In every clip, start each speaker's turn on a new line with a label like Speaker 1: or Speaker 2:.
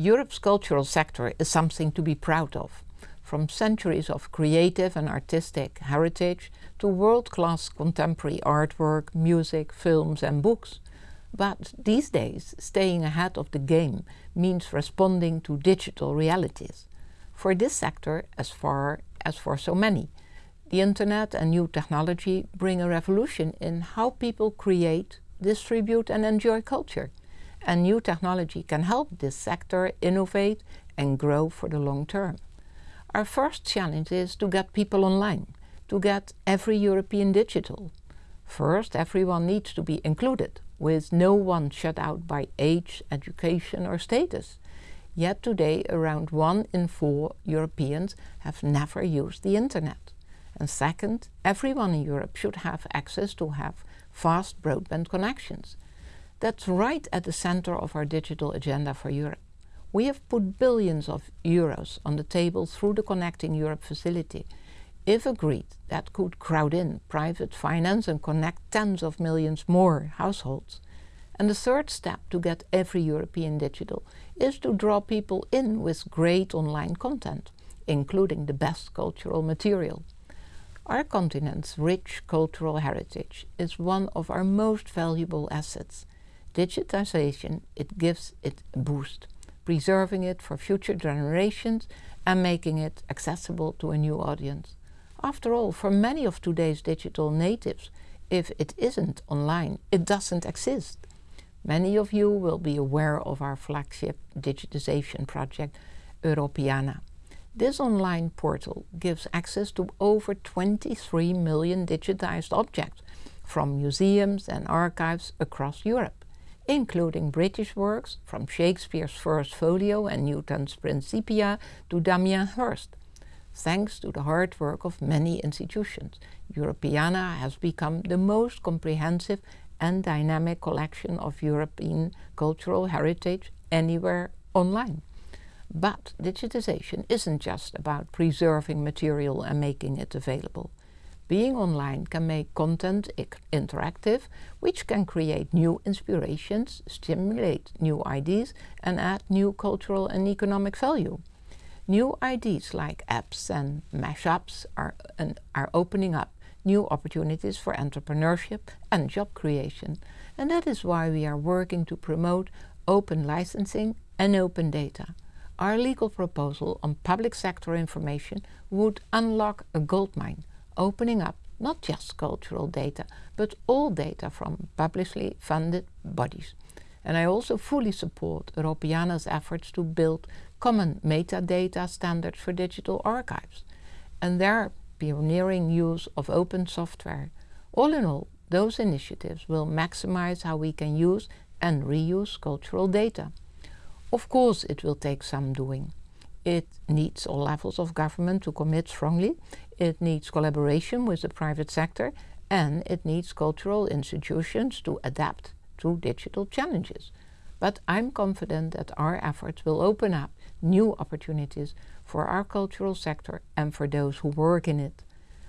Speaker 1: Europe's cultural sector is something to be proud of. From centuries of creative and artistic heritage to world-class contemporary artwork, music, films and books. But these days, staying ahead of the game means responding to digital realities. For this sector, as far as for so many, the internet and new technology bring a revolution in how people create, distribute and enjoy culture and new technology can help this sector innovate and grow for the long term. Our first challenge is to get people online, to get every European digital. First, everyone needs to be included, with no one shut out by age, education or status. Yet today around one in four Europeans have never used the internet. And second, everyone in Europe should have access to have fast broadband connections. That's right at the center of our digital agenda for Europe. We have put billions of euros on the table through the Connecting Europe facility. If agreed, that could crowd in private finance and connect tens of millions more households. And the third step to get every European digital is to draw people in with great online content, including the best cultural material. Our continent's rich cultural heritage is one of our most valuable assets digitization, it gives it a boost, preserving it for future generations and making it accessible to a new audience. After all, for many of today's digital natives, if it isn't online, it doesn't exist. Many of you will be aware of our flagship digitization project, Europeana. This online portal gives access to over 23 million digitized objects from museums and archives across Europe including British works from Shakespeare's First Folio and Newton's Principia to Damien Hirst. Thanks to the hard work of many institutions, Europeana has become the most comprehensive and dynamic collection of European cultural heritage anywhere online. But digitization isn't just about preserving material and making it available. Being online can make content interactive, which can create new inspirations, stimulate new ideas and add new cultural and economic value. New ideas like apps and mashups are, are opening up new opportunities for entrepreneurship and job creation. And that is why we are working to promote open licensing and open data. Our legal proposal on public sector information would unlock a goldmine opening up not just cultural data, but all data from publicly funded bodies. And I also fully support Europeana's efforts to build common metadata standards for digital archives and their pioneering use of open software. All in all, those initiatives will maximize how we can use and reuse cultural data. Of course it will take some doing. It needs all levels of government to commit strongly, it needs collaboration with the private sector, and it needs cultural institutions to adapt to digital challenges. But I'm confident that our efforts will open up new opportunities for our cultural sector and for those who work in it.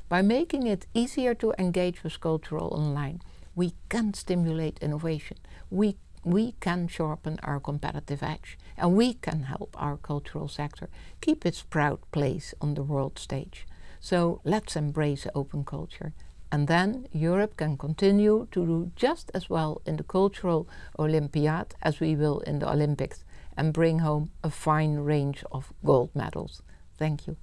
Speaker 1: By making it easier to engage with cultural online, we can stimulate innovation. We we can sharpen our competitive edge and we can help our cultural sector keep its proud place on the world stage. So let's embrace open culture and then Europe can continue to do just as well in the cultural Olympiad as we will in the Olympics and bring home a fine range of gold medals. Thank you.